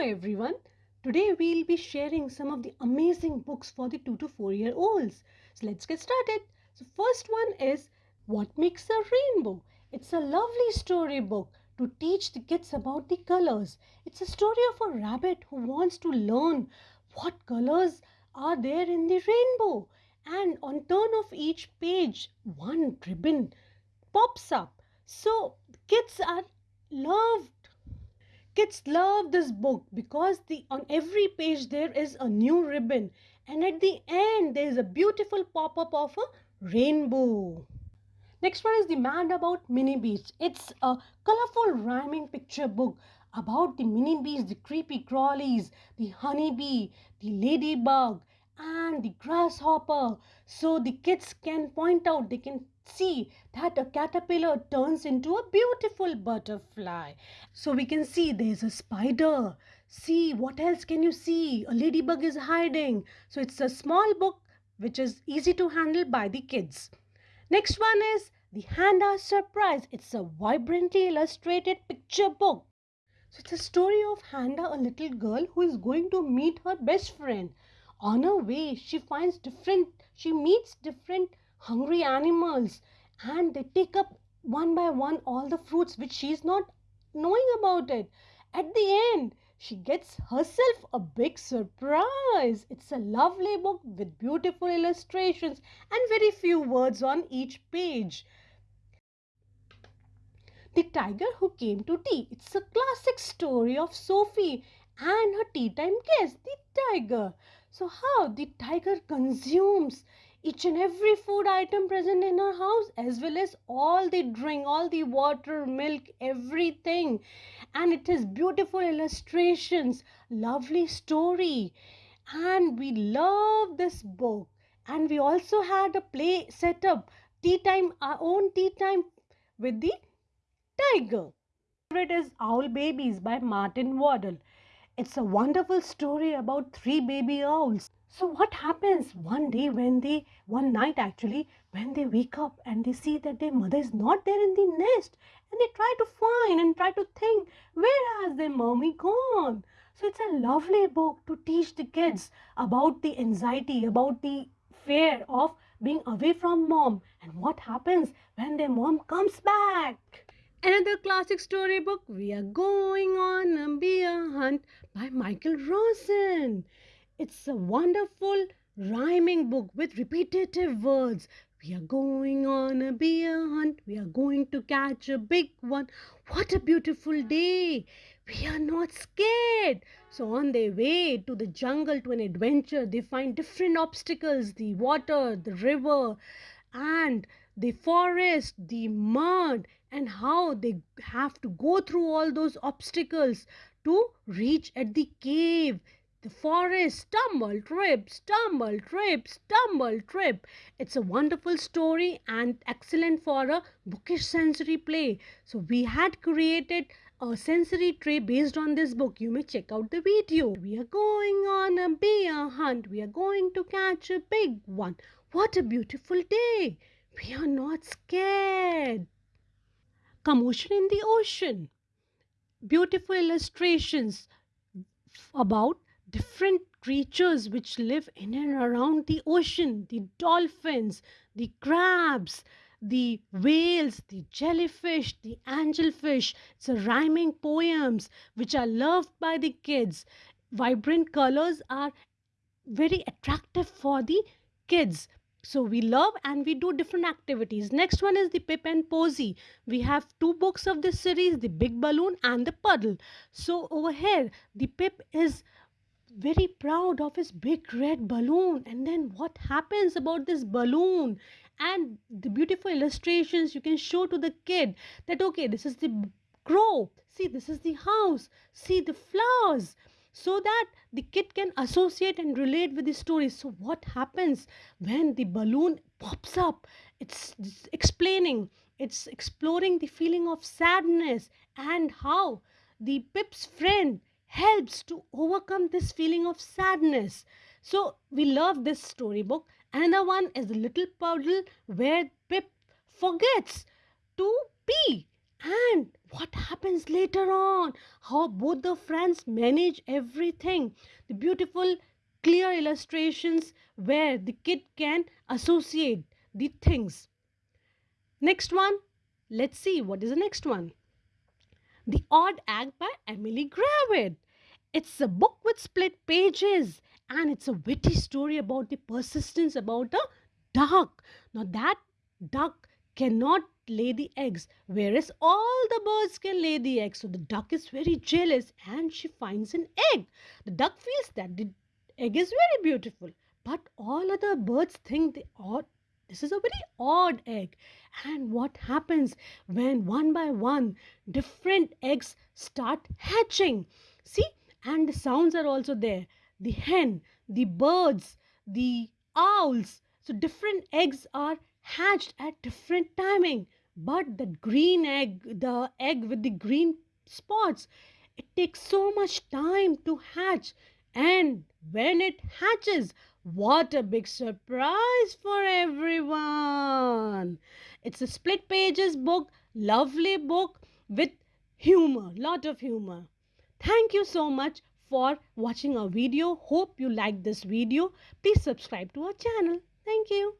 everyone. Today we'll be sharing some of the amazing books for the 2 to 4 year olds. So let's get started. So first one is What Makes a Rainbow? It's a lovely story book to teach the kids about the colors. It's a story of a rabbit who wants to learn what colors are there in the rainbow. And on turn of each page, one ribbon pops up. So kids are loved Kids love this book because the on every page there is a new ribbon and at the end there is a beautiful pop-up of a rainbow. Next one is The Mad About Minibeasts. It's a colorful rhyming picture book about the minibeasts, the creepy crawlies, the honeybee, the ladybug and the grasshopper. So the kids can point out, they can see that a caterpillar turns into a beautiful butterfly. So we can see there's a spider. See, what else can you see? A ladybug is hiding. So it's a small book which is easy to handle by the kids. Next one is The Handa Surprise. It's a vibrantly illustrated picture book. So it's a story of Handa, a little girl who is going to meet her best friend. On her way, she finds different, she meets different hungry animals and they take up one by one all the fruits which she is not knowing about it. At the end, she gets herself a big surprise. It's a lovely book with beautiful illustrations and very few words on each page. The Tiger Who Came to Tea. It's a classic story of Sophie and her tea time guest, the tiger. So, how the tiger consumes each and every food item present in her house as well as all the drink all the water milk everything. And it has beautiful illustrations lovely story. And we love this book. And we also had a play set up tea time our own tea time with the tiger. It is owl babies by martin waddell it's a wonderful story about three baby owls so what happens one day when they, one night actually, when they wake up and they see that their mother is not there in the nest and they try to find and try to think, where has their mommy gone? So it's a lovely book to teach the kids about the anxiety, about the fear of being away from mom and what happens when their mom comes back. Another classic storybook, We Are Going on a Bear Hunt by Michael Rosen. It's a wonderful rhyming book with repetitive words. We are going on a bear hunt. We are going to catch a big one. What a beautiful day. We are not scared. So, on their way to the jungle to an adventure, they find different obstacles the water, the river, and the forest, the mud, and how they have to go through all those obstacles to reach at the cave the forest stumble, trip, stumble, trip, stumble, trip. It's a wonderful story and excellent for a bookish sensory play. So we had created a sensory tray based on this book. You may check out the video. We are going on a bear hunt. We are going to catch a big one. What a beautiful day. We are not scared. Commotion in the ocean. Beautiful illustrations about different creatures which live in and around the ocean the dolphins, the crabs, the whales, the jellyfish, the angelfish. It's a rhyming poems which are loved by the kids. Vibrant colors are very attractive for the kids. So we love and we do different activities. Next one is the Pip and Posy. We have two books of this series, the Big Balloon and the Puddle. So over here, the Pip is very proud of his big red balloon. And then what happens about this balloon? And the beautiful illustrations you can show to the kid that okay this is the crow. See this is the house. See the flowers. So that the kid can associate and relate with the story. So what happens when the balloon pops up? It's, it's explaining. It's exploring the feeling of sadness and how the pip's friend helps to overcome this feeling of sadness. So we love this storybook. Another one is the little puddle where Pip forgets to pee. And what happens later on? How both the friends manage everything. The beautiful clear illustrations where the kid can associate the things. Next one. Let's see what is the next one the odd egg by emily gravett it's a book with split pages and it's a witty story about the persistence about a duck now that duck cannot lay the eggs, whereas all the birds can lay the eggs. So the duck is very jealous and she finds an egg. The duck feels that the egg is very beautiful, but all other birds think they odd. This is a very odd egg. And what happens when one by one different eggs start hatching? See, and the sounds are also there. The hen, the birds, the owls. So different eggs are hatched at different timing but the green egg the egg with the green spots it takes so much time to hatch and when it hatches what a big surprise for everyone. It's a split pages book lovely book with humor lot of humor. Thank you so much for watching our video. Hope you like this video. Please subscribe to our channel. Thank you